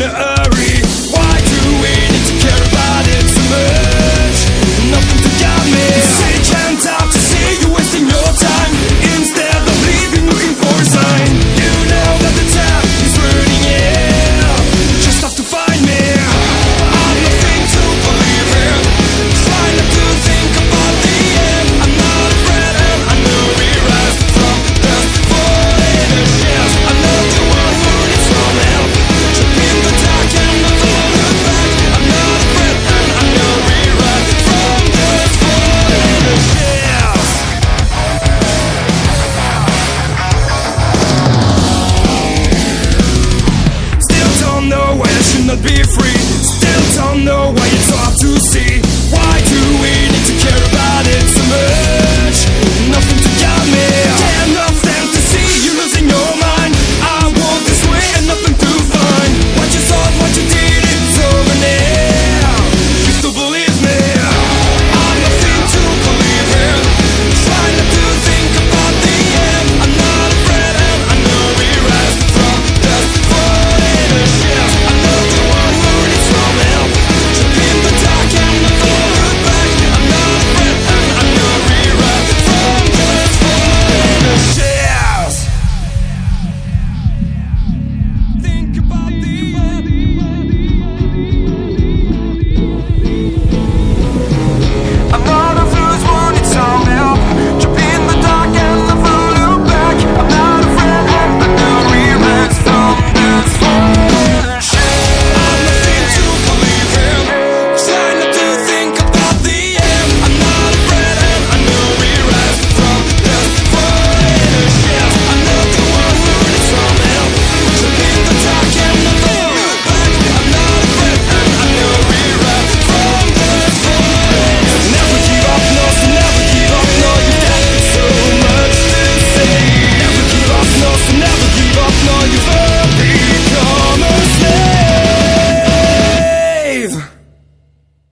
in the earth.